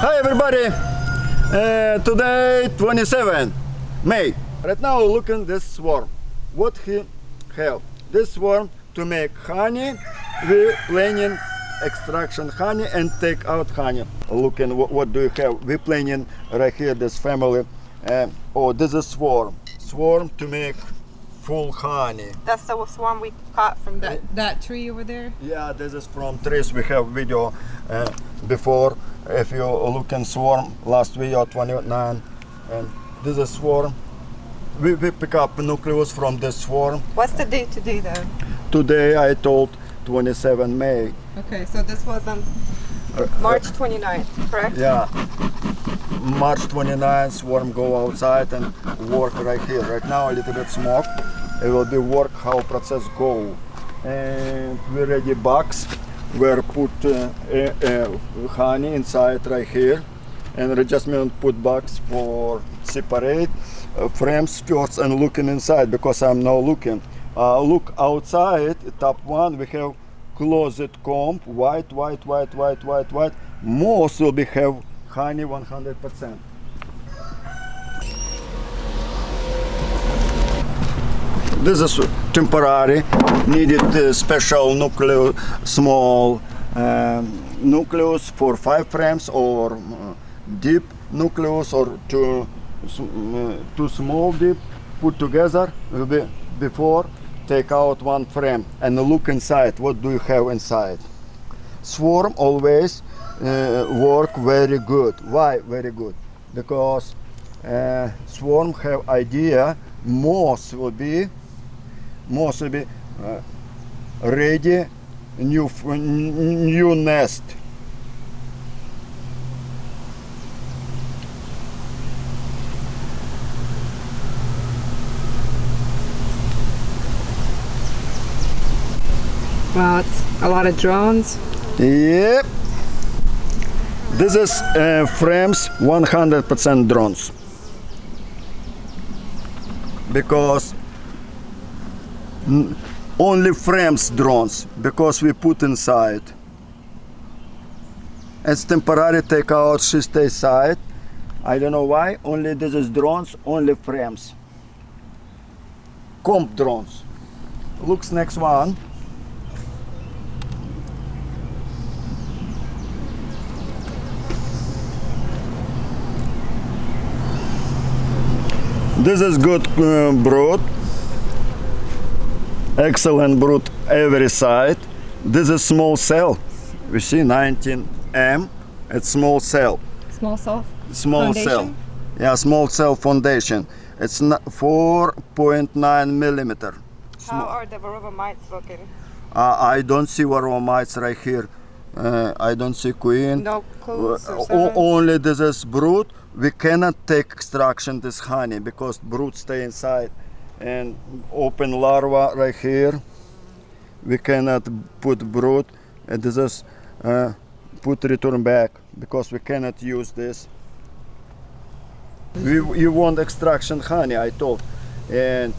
Hi everybody! Uh, today 27 May. Right now looking this swarm. What he have? This swarm to make honey. We planning extraction honey and take out honey. Looking what, what do you have? We planning right here this family. Uh, oh, this is swarm. Swarm to make full honey. That's the swarm we caught from that, that tree over there? Yeah, this is from trees. We have video uh, before. If you look in swarm, last video 29, and this is swarm. We, we pick up nucleus from this swarm. What's the date today though? Today I told 27 May. Okay, so this was on March 29th, correct? Yeah, March 29th, swarm go outside and work right here. Right now a little bit smoke. It will be work how process go. And we ready box where put uh, uh, honey inside right here. And adjustment put box for separate uh, frames first and looking inside because I'm now looking. Uh, look outside, top one, we have closet comb, white, white, white, white, white, white. Most will be have honey 100%. This is temporary, needed uh, special nucleus, small um, nucleus for five frames or uh, deep nucleus or two, uh, two small deep put together before take out one frame and look inside what do you have inside swarm always uh, work very good why very good because uh, swarm have idea moth will be moth will be uh, ready new new nest Wow, it's a lot of drones. Yep. This is uh, frames 100% drones. Because only frames drones because we put inside. It's temporary take out she stay side. I don't know why. Only this is drones, only frames. Comp drones. Looks next one. This is good uh, brood. Excellent brood every side. This is small cell. We see 19M. It's small cell. Small cell? Small cell. Yeah, small cell foundation. It's 4.9 millimeter. How are the Varroa mites looking? Uh, I don't see varroa mites right here. Uh, I don't see queen. No clues or only this is brood. We cannot take extraction this honey because brood stay inside and open larva right here. We cannot put brood. And this is uh, put return back because we cannot use this. We, you want extraction honey, I told, and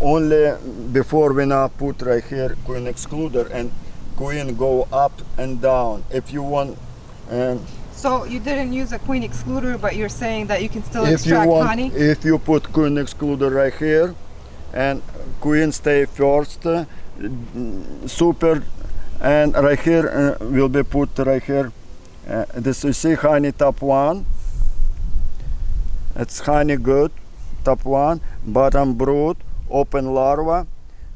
only before we now put right here queen excluder and queen go up and down. If you want. Um, So you didn't use a queen excluder, but you're saying that you can still if you extract want honey? if you put queen excluder right here and queen stay first uh, super and right here uh, will be put right here. Uh, this you see honey top one? It's honey good top one bottom brood open larva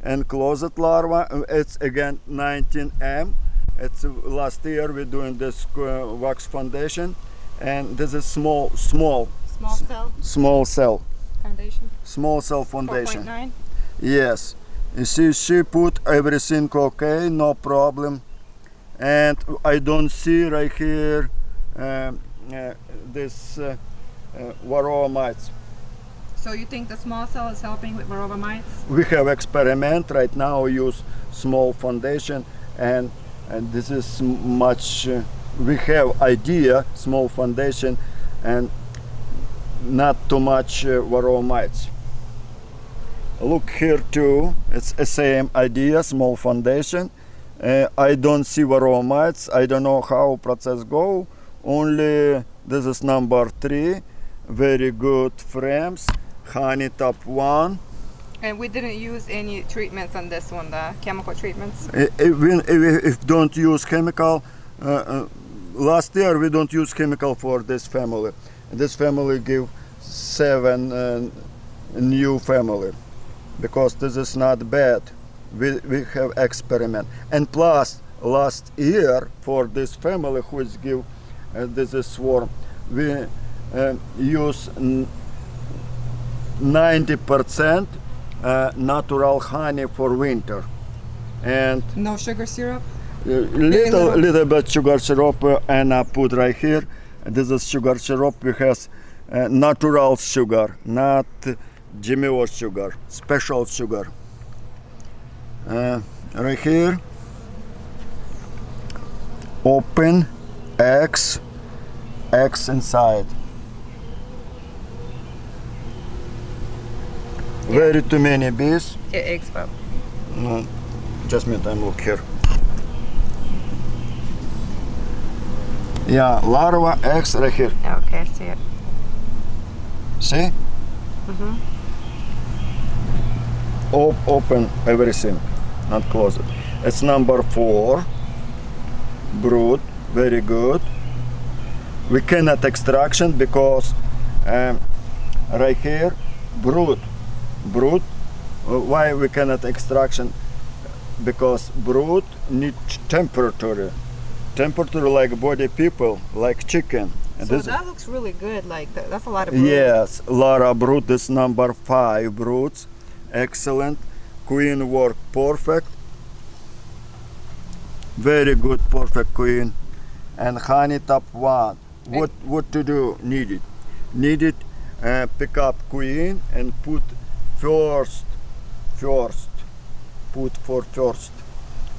and closet larva uh, it's again 19m it's uh, last year we're doing this uh, wax foundation and this is small small. Small cell? small cell. Foundation. small cell foundation. 4.9. yes. You see she put everything okay no problem. And i don't see right here um, uh, this uh, uh, varroa mites So you think the small cell is helping with Varroa mites? we have experiment right now use small foundation and and this is much uh, we have idea small foundation and not too much uh, varroa mites. Look here too it's the same idea small foundation. Uh, i don't see varroa mites i don't know how process go. Only this is number three very good frames honey top one And we didn't use any treatments on this one, the chemical treatments. I- even if, if don't use chemical uh, uh, last year we don't use chemical for this family. This family give seven uh, new family because this is not bad. We, we have experiment. And plus last year for this family who is give uh, this is swarm we uh, use 90% uh, natural honey for winter and No sugar syrup? little little- bit sugar syrup uh, and I put right here. This is sugar syrup. We has uh, natural sugar, not GMO sugar, special sugar. Uh, right here, open eggs, eggs inside. Very too many bees. Yeah, eggs, but No, just me time look here. Yeah, larva eggs right here. okay, I see it. See? Op- open everything, not close it. It's number four. Brood, very good. We cannot extraction because um, right here, brood, brood. Uh, Why we cannot extraction? Because brood need temperature, temperature like body people, like chicken. And So that looks really good. Like th- that's a lot of brood. Yes, Lara brood is number five broods. Excellent. Queen work perfect. Very good, perfect queen. And honey top one. What what to do? Needed. Needed uh, pick up queen and put first first put for first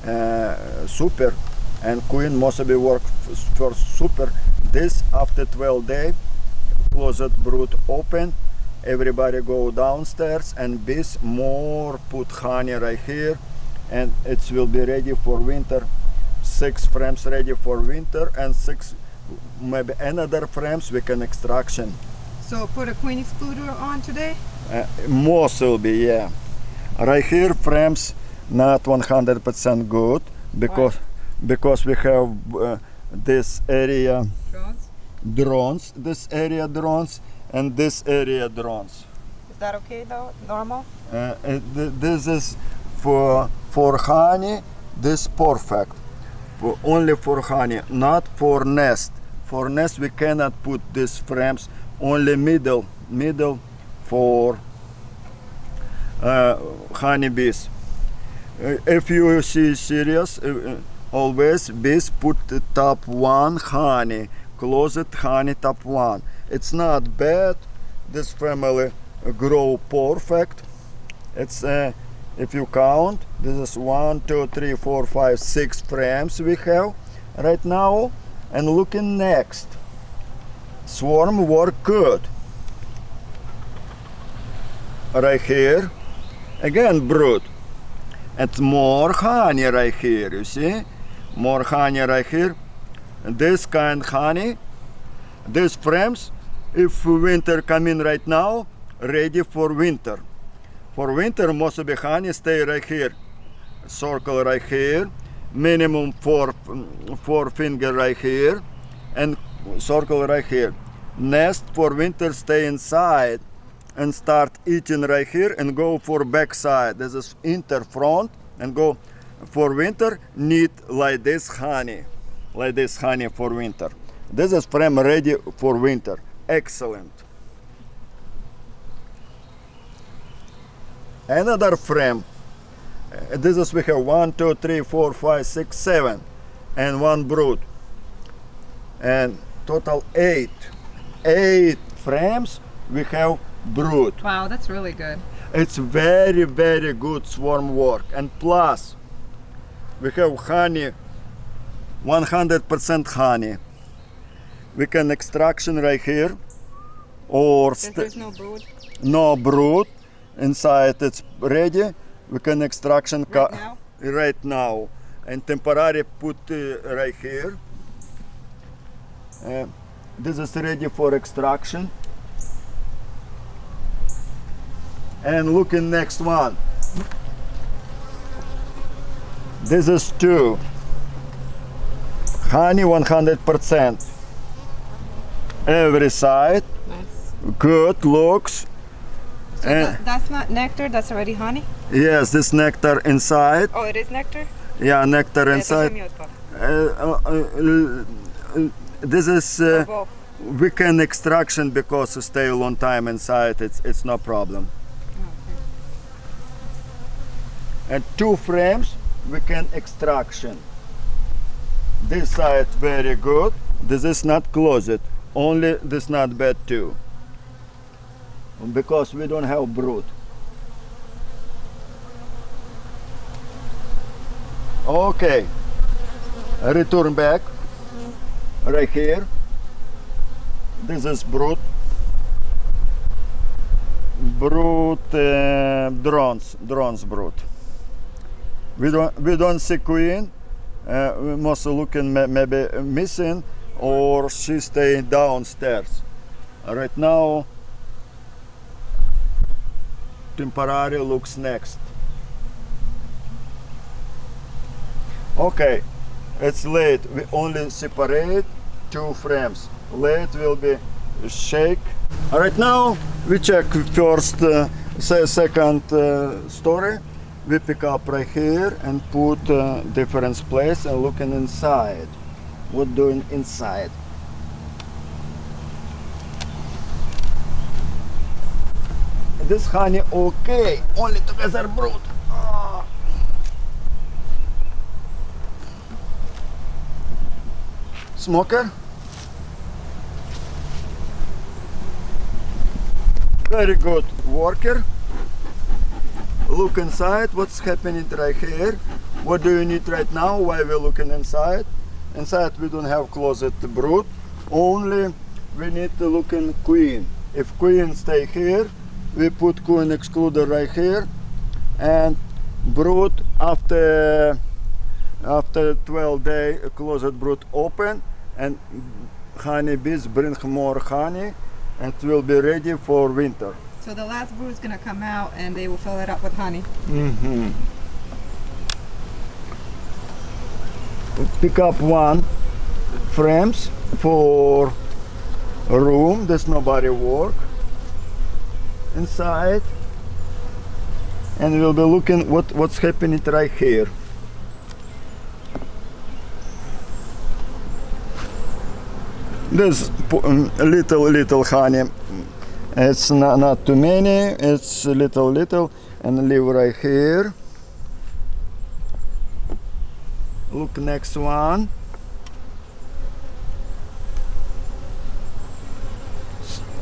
uh, super and queen must be work first super. This after 12 day closet brood open everybody go downstairs and bees more put honey right here and it will be ready for winter. Six frames ready for winter and six maybe another frames we can extraction. So put a queen excluder on today. Uh, most will be yeah right here frames not 100% good because because we have uh, this area Drones. drones this area drones and this area drones Is that okay though? Normal. uh, uh, th- this is for for honey this perfect for only for honey not for nest for nest we cannot put these frames only middle middle for uh, honeybees uh, if you see serious uh, uh, always bees put the top one honey closet honey top one. It's not bad. This family grow perfect. It's uh, if you count this is one two three four five six frames we have right now. And looking next swarm work good right here again brood. And more honey right here you see? More honey right here this kind honey these frames if winter come in right now ready for winter. For winter most of the honey stay right here circle right here minimum four four finger right here and circle right here nest for winter stay inside and start eating right here and go for backside. this is inter front and go for winter. Need like this honey like this honey for winter. This is frame ready for winter. Excellent. Another frame. Uh, this is we have one two three four five six seven and one brood. And total eight eight frames. We have brood Wow, that's really good. it's very very good swarm work. And plus we have honey 100% honey. We can extraction right here. Or there's no brood no brood inside it's ready. We can extraction right now. right now. And temporary put uh, right here. Uh, this is ready for extraction. And look in next one. This is two. Honey 100%. Every side. Nice. Good looks. So And- that- that's not nectar. That's already honey. Yes, this nectar inside. Oh, it is nectar. Yeah, nectar Yeah, inside. Uh, uh, uh, uh, this is uh, weekend extraction because it stay a long time inside. It's it's no problem. And two frames we can extraction. This side very good. This is not closet. Only this not bad too. Because we don't have brood. Okay. Return back. Right here. This is brood. Brood uh, drones, drones brood. We don't we don't see queen. Uh, we must looking ma- maybe missing or she staying downstairs. Right now, temporary looks next. Okay, it's late. We only separate two frames. Late will be shake. Right now we check first, uh, second uh, story. We pick up right here and put uh, different place and looking inside. What doing inside? This honey okay, only together brood. Ah. Smoker? Very good worker. Look inside, what's happening right here. What do you need right now? Why we're looking inside? Inside we don't have closet brood. Only we need to look in queen. If queen stay here, we put queen excluder right here and brood after after 12 day closet brood open and honeybees bring more honey and will be ready for winter. So the last brood is gonna come out, and they will fill it up with honey. Mm-hmm. Pick up one frames for a room. There's nobody work inside, and we'll be looking what what's happening right here. There's po- um, little little honey. It's not, not too many. It's little little and leave right here. Look next one.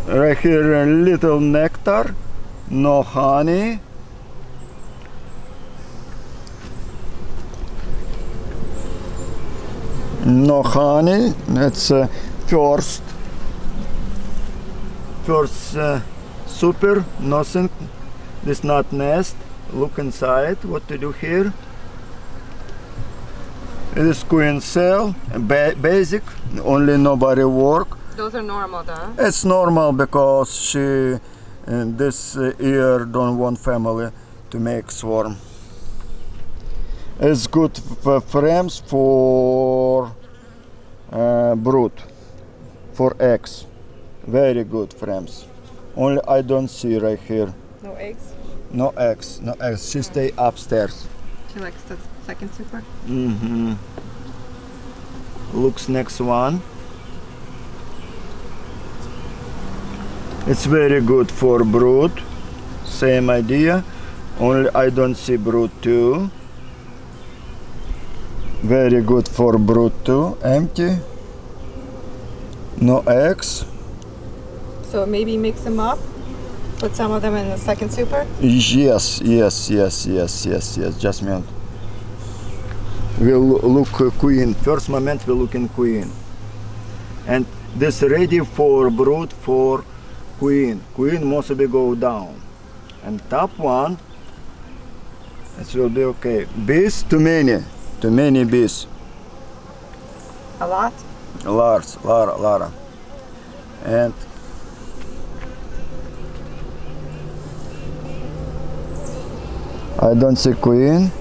Right here a little nectar, no honey. No honey. It's uh, first first uh, super nothing this not nest. Look inside what to do here? It is queen cell ba- basic only nobody work. Those are normal, though. it's normal because she in this uh, year don't want family to make swarm. It's good for frames for uh, brood for eggs very good frames only i don't see right here No eggs. no eggs no eggs she stay upstairs She likes the second super. Mm-hmm. Looks next one. It's very good for brood. Same idea. Only I don't see brood too. Very good for brood too. Empty. No eggs. So maybe mix them up. Put some of them in the second super. Yes, yes, yes, yes, yes, yes. Just minute. We'll look uh, queen. First moment we look in queen. And this ready for brood for queen. Queen must be go down. And top one, it will be okay. Bees too many, too many bees. A lot. Lars, Lara, Lara. And I don't see queen.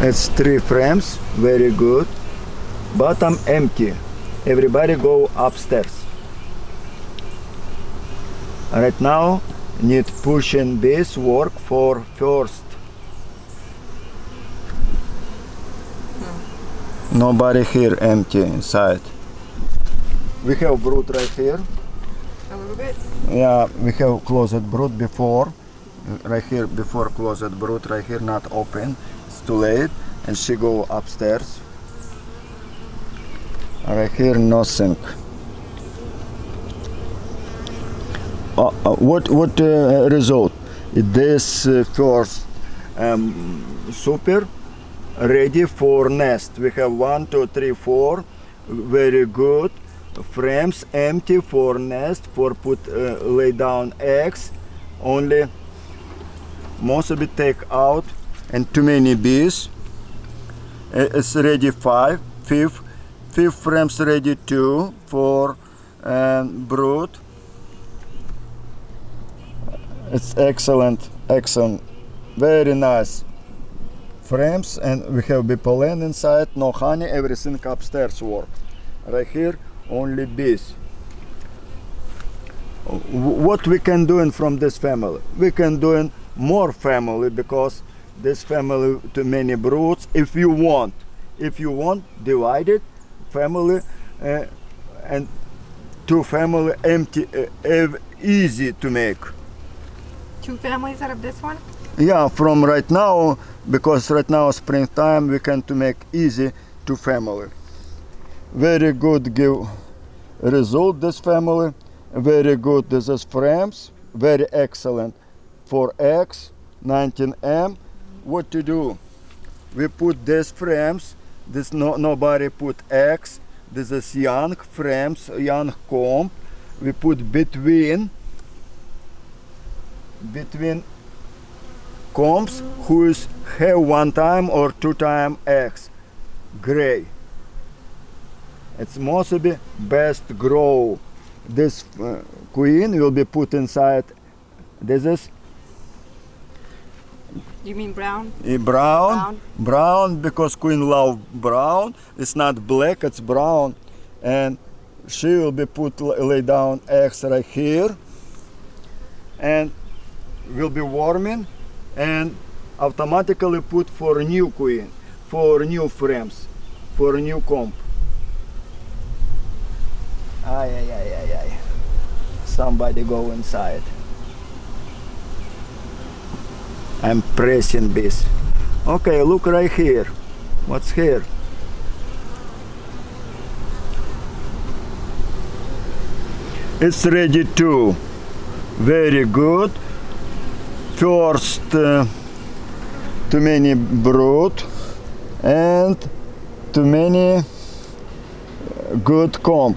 It's three frames, very good. Bottom empty. Everybody go upstairs. Right now, need pushing this work for first. Nobody here empty inside. We have brood right here. A little bit. Yeah, we have closed brood before. Right here, before closed brood, right here, not open. It's too late. And she go upstairs. Right here, no sink. Uh, uh, what what uh, result? This uh, first um, super ready for nest. We have one, two, three, four. Very good. Frames empty for nest for put uh, lay down eggs. Only most of it take out and too many bees. Uh, It's ready five, fifth, fifth frames ready two for um, brood. It's excellent, excellent, very nice frames and we have bee pollen inside, no honey, everything upstairs work. Right here, only bees. What we can do in from this family? We can do in more family because this family too many broods. If you want, if you want, divide it, family, uh, and two family empty, uh, easy to make. Two families out of this one? Yeah, from right now, because right now springtime, we can to make easy to family. Very good give result this family. Very good this is frames. Very excellent for X 19M. What to do? We put these frames. This no nobody put X. This is young frames, young comb. We put between between combs whose have one time or two time x gray it's mostly best grow this uh, queen. Will be put inside this is You mean brown? a brown. Brown. brown because queen love brown. It's not black it's brown. And she will be put lay down eggs right here. And will be warming. And automatically put for new queen for new frames for new comb ay ay ay ay ay. Somebody go inside. I'm pressing this. Okay look right here. What's here? It's ready too very good. First uh, too many brood and too many uh, good comp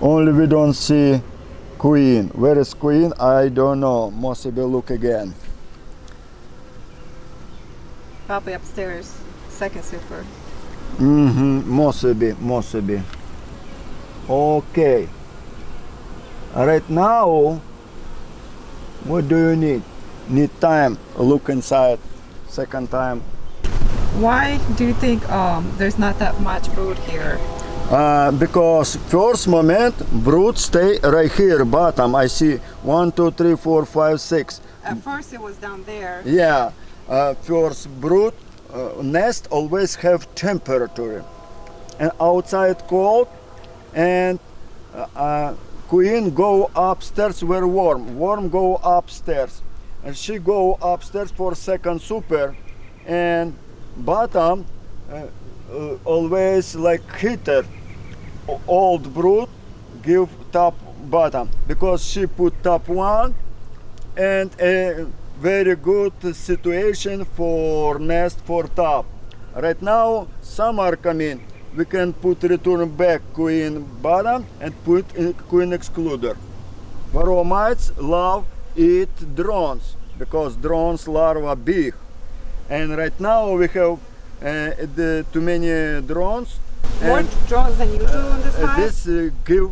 only we don't see queen where is queen i don't know must be look again Probably upstairs. Second super. Mm-hmm. Must be, must be. Okay. Right now, what do you need? Need time. Look inside. Second time. Why do you think um, there's not that much food here? Uh, because first moment, brood stay right here, bottom. I see one, two, three, four, five, six. At first it was down there. Yeah, uh, first brood uh, nest always have temperature, and outside cold, and uh, uh, queen go upstairs where warm. Warm go upstairs, and she go upstairs for second super, and bottom uh, uh, always like heater. Old brood give top bottom because she put top one and a very good situation for nest for top. Right now, some are coming, we can put return back queen bottom and put in queen excluder. Varroa mites love eat drones. because drones larvae big. And right now we have uh, the too many drones. More and drones than usual in this uh, this uh, give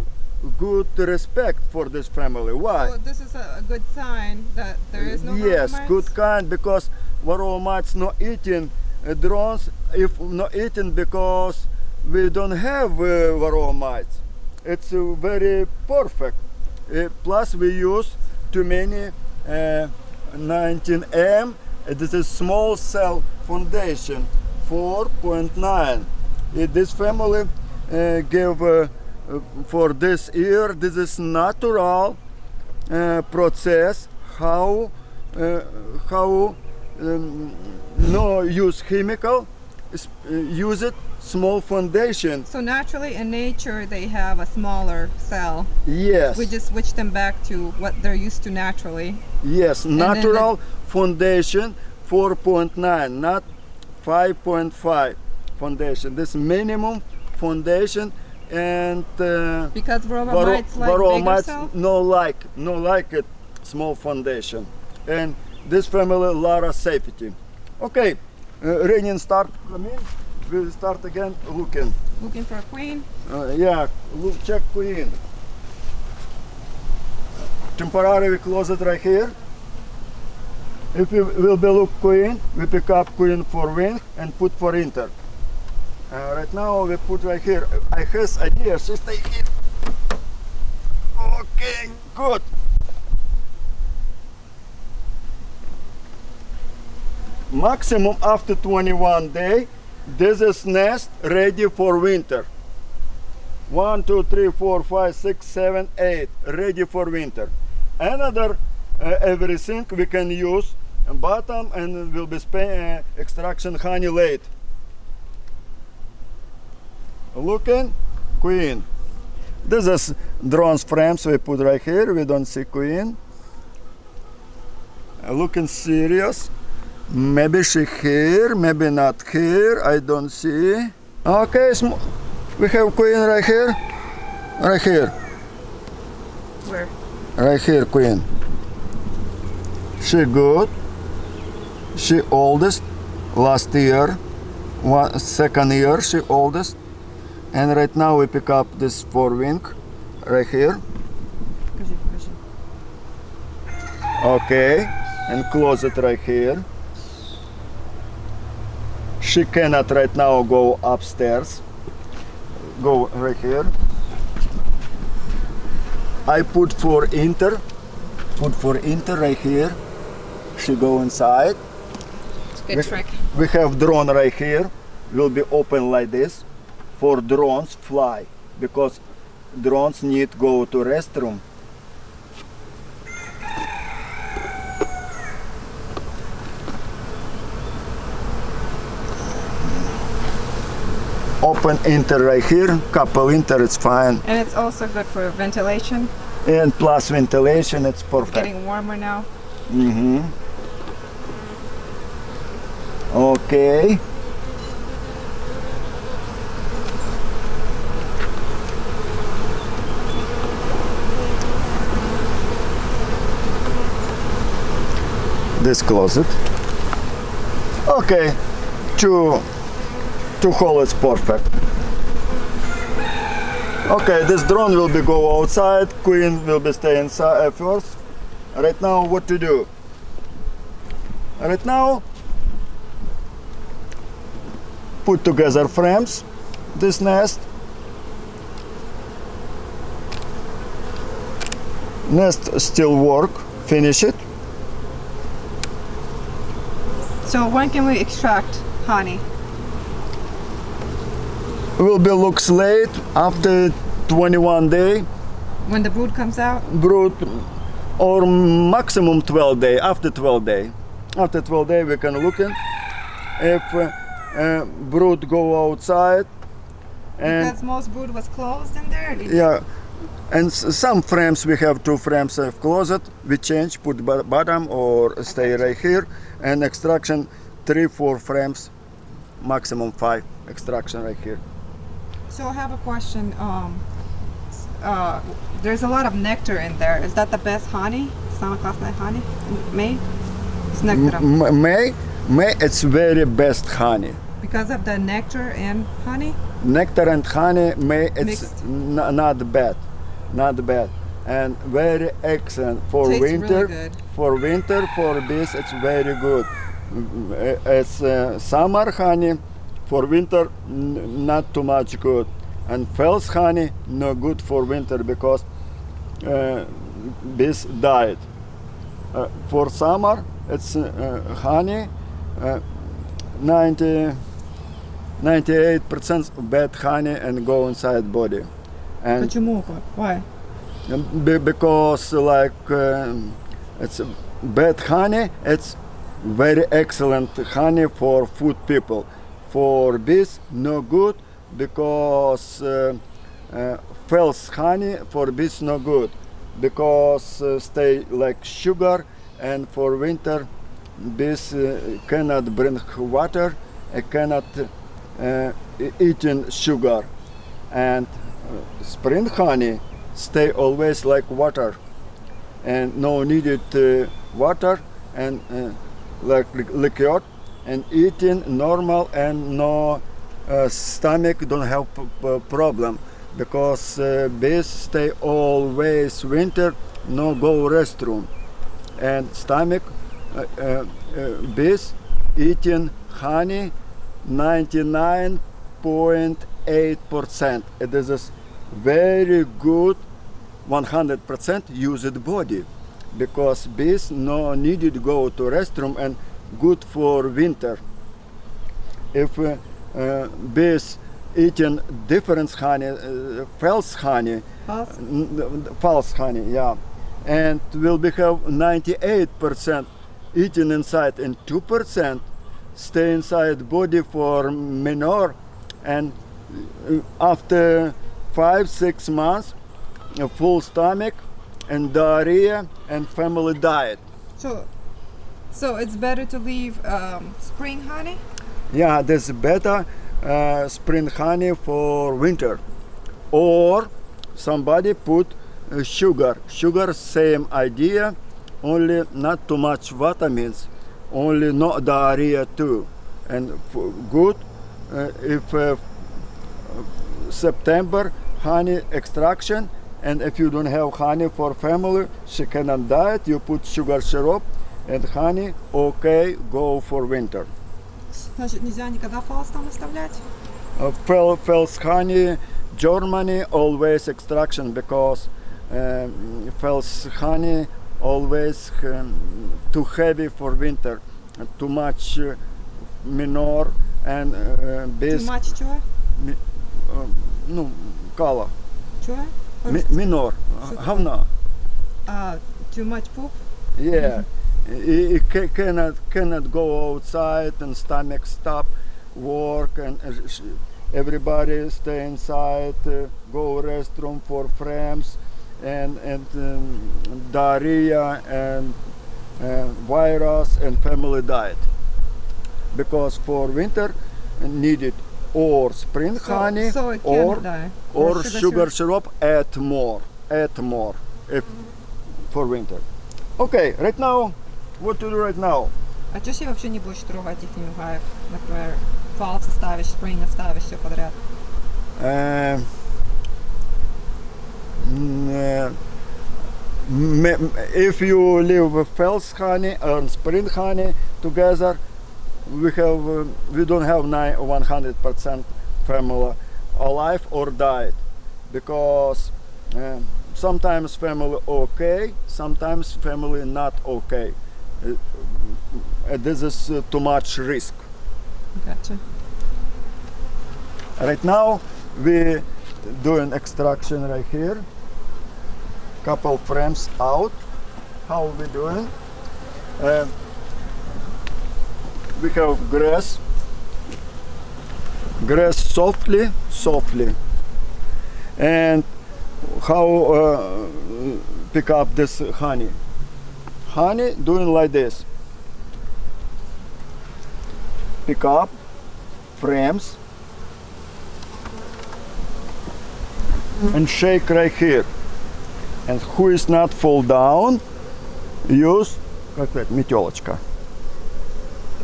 good respect for this family. Why? so this is a, good sign that there is no yes, good kind because varroa mites not eating uh, drones. If not eating because we don't have uh, varroa mites, it's uh, very perfect. Uh, plus we use too many uh, 19M. Uh, This is small cell foundation 4.9. Uh, this family uh, give uh, uh, for this year. This is natural uh, process how uh, how um, no use chemical use it small foundation So naturally in nature they have a smaller cell. yes We just switch them back to what they're used to naturally. yes then the- natural foundation 4.9 not 5.5 foundation. This minimum foundation and uh, Because varroa Varro- mites like varroa bigger mites no like no like it small foundation. And this family of safety. Okay uh, raining start coming. We start again looking. Looking for a queen. uh, yeah look check queen. Temporary we close it right here if we will be look queen we pick up queen for wing and put for inter. Uh, right now we put right here. I has idea she stay here okay good. Maximum after 21 day. This is nest ready for winter. One, two, three, four, five, six, seven, eight. Ready for winter. Another uh, everything we can use bottom and will be uh, extraction honey late. Looking queen. This is drones frames we put right here. We don't see queen. Uh, Looking serious. Maybe she here, maybe not here. I don't see. Okay, sm- we have queen right here. Right here. Where? Right here, queen. She good she oldest last year one second year she oldest. And right now we pick up this four wing right here. Okay and close it right here. She cannot right now go upstairs. Go right here. I put for inter put for inter right here. She go inside. It's good With- trick. We have drone right here. Will be open like this for drones fly because drones need go to restroom. Open inter right here, couple inter, it's fine. And it's also good for ventilation. And plus ventilation, it's It's perfect. getting warmer now. Mm-hmm. Okay. This closet. Okay. Two two hole is perfect. Okay, this drone will be go outside, queen will be stay inside first. Right now, what to do? Right now, put together frames, this nest. Nest still work, finish it. So when can we extract honey? Will be looks late after 21 day When the brood comes out? brood or maximum 12 day after 12 day after 12 day we can look in if uh, uh, brood go outside. And because most brood was closed and dirty. Yeah, and some frames we have two frames of closet. We change, put bottom or stay okay. right here. And extraction three, four frames, maximum five extraction right here. So I have a question. Um, uh, there's a lot of nectar in there. Is that the best honey? Santa Claus honey? May? It's nectar. May? May, it's very best honey. Because of the nectar and honey? Nectar and honey, May it's not bad, not bad, and very excellent for Tastes winter. good. For winter, for this, it's very good. Mm, uh, It's uh, summer honey. For winter, not too much good. And false honey, no good for winter because uh, bees died. Uh, for summer, it's uh, honey, uh, 90, 98% bad honey and go inside body. And Почему? Why? be- because like um, it's bad honey it's very excellent honey for food people for bees no good because uh, uh, false honey for bees no good because uh, stay like sugar and for winter bees uh, cannot bring water uh, cannot uh, eating sugar. And spring honey stay always like water. And no needed water and like li- liquid and eating normal and no uh, stomach don't have problem. Because uh, bees stay always winter no go restroom. And stomach bees eating honey 99.8 percent. It is a very good 100% used body because bees no needed to go to restroom and good for winter. If uh, uh, bees eating different honey uh, false honey False? false honey yeah. And will be have 98% eating inside and 2% stay inside body for minor and uh, after five six months a full stomach and diarrhea and family diet. So, so it's better to leave um, spring honey? yeah there's better uh, spring honey for winter. Or somebody put uh, sugar. Sugar same idea only not too much vitamins only no diarrhea too and f- good uh, if uh, september honey extraction and if you don't have honey for family she cannot diet you put sugar syrup and honey okay go for winter Значит, нельзя никогда фалс там оставлять? uh, fel, Fels honey, Germany always extraction because um, Fels honey always um, too heavy for winter, uh, too much uh, minor and uh, Too bees, much чего? uh, ну, color, Чего? mi, minor, Что говна. Uh, too much poop? Yeah, he, he ca- cannot cannot go outside and stomach stop work and uh, sh- everybody stay inside, uh, go restroom for friends, and and um, diarrhea and uh, virus and family diet. Because for winter needed or spring So, honey so it or can die. or sugar syrup add more add more if for winter okay right now what to do right now А что себе вообще не будешь трогать их не гаек? Например, фалс оставишь, спринг оставишь, все подряд. if you live with false honey and spring honey together we have uh, we don't have nine 100% family alive or died because uh, sometimes family okay sometimes family not okay uh, uh, this is uh, too much risk Gotcha. Right now we doing extraction right here. Couple frames out. How we doing? Uh, we have grass. Grass softly, softly. And how uh, pick up this honey? Honey doing like this. Pick up frames and shake right here And who is not fall down, use как это, метелочка.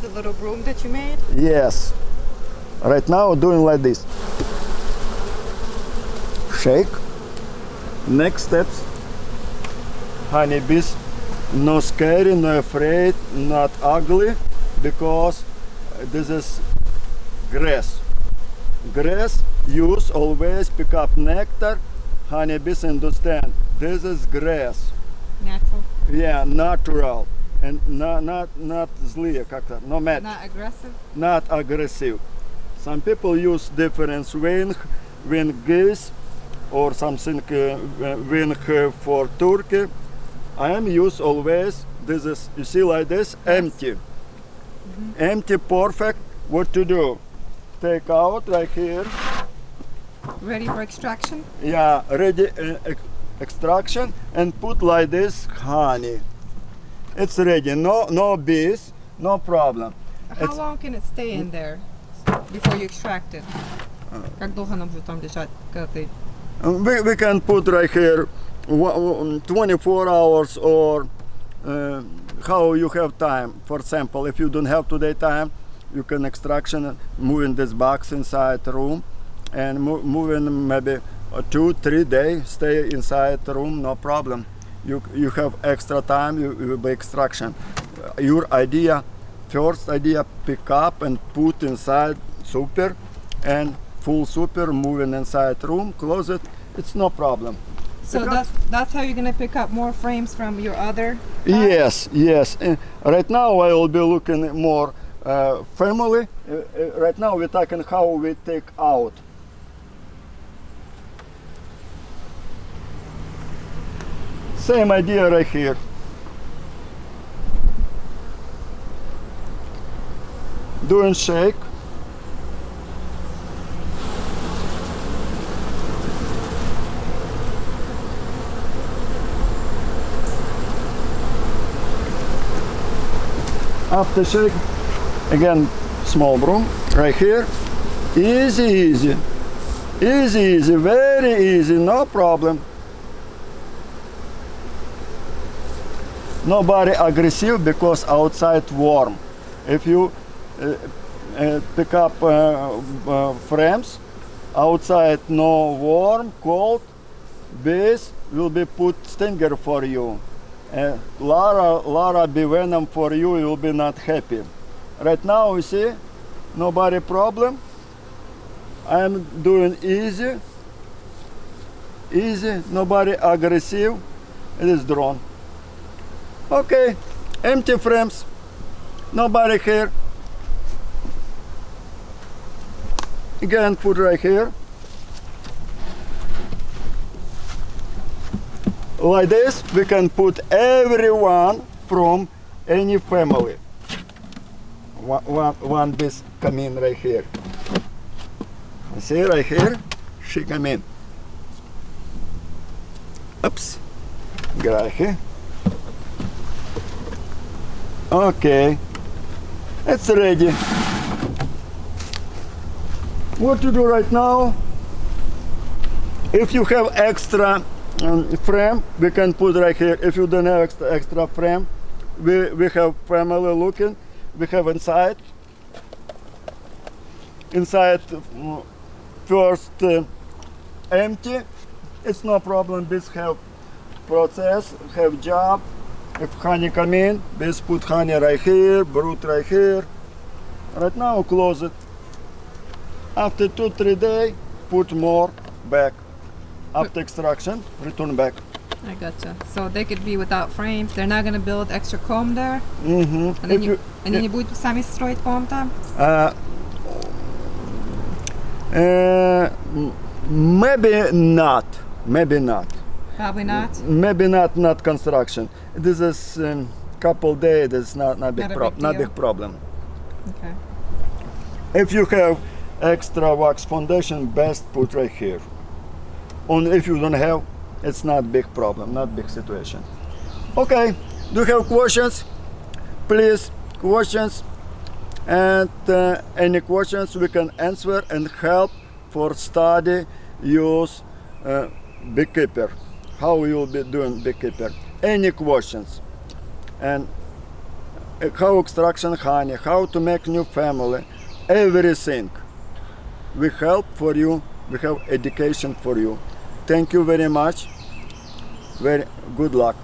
the little broom that you made? Yes. Right now doing like this. Shake. Next steps. Honeybees. No scary, no afraid, not ugly, because this is grass. Grass use always pick up nectar. Honeybees understand this is grass. Natural, Yeah, natural. And not not not злые как-то, no mad. not aggressive. not aggressive. Some people use different wing, wing geese or something uh, wing uh, for turkey. I am use always this is you see like this empty, empty perfect. What to do? Take out right here. Ready for extraction? Yeah, ready uh, ex- extraction and put like this honey. It's ready. No no bees, no problem. How It's- long can it stay in there before you extract it? Как долго оно будет там лежать, когда ты... Um, We, we can put right here wa- um, 24 hours or uh, how you have time. For example, if you don't have today time, you can extraction moving this box inside the room and mo- moving maybe uh, two, three days, stay inside the room, no problem. You, you have extra time, you, you will be extraction. Your idea, first idea, pick up and put inside super and full super moving inside room, close it, it's no problem. So that's, that's how you're gonna pick up more frames from your other... Yes, yes. Right now I will be looking more uh, family. Uh, uh, right now we're talking how we take out. Same idea right here. Doing shake. After shake, again, small broom right here. Easy, easy. Easy, easy, very easy, no problem. Nobody aggressive because outside warm. If you uh, uh, pick up uh, uh, frames, outside no warm, cold, bees will be put stinger for you. Uh, Lara, Lara be venom for you, you will be not happy. Right now, you see, nobody problem. I am doing easy, easy, nobody aggressive. It is drawn. Okay, empty frames, nobody here. Again, put right here. like this we can put everyone from any family. One, one, one bees come in right here. See right here? She come in. Oops. Gracias okay it's ready what to do right now? If you have extra um, frame we can put right here. If you don't have extra, extra frame we, we have family looking we have inside. Inside mm, first uh, empty. It's no problem. This have process have job if honey come in bees put honey right here brood right here right now close it after two three days put more back after extraction return back I gotcha. So they could be without frames. They're not gonna build extra comb there. mm-hmm. And then you, они не будут сами строить комb там. Uh, uh, m- maybe not. Maybe not. Probably not. Maybe not. Not construction. This is um, couple days. It's not not big Not a problem. big Not big problem. Okay. If you have extra wax foundation, best put right here. On if you don't have, it's not big problem. Not big situation. Okay. Do you have questions? Please questions and uh, any questions we can answer and help for study use uh, beekeeper how you will be doing beekeeper any questions and uh, how extraction honey, how to make new family, everything. We help for you. We have education for you. Thank you very much. Very good luck.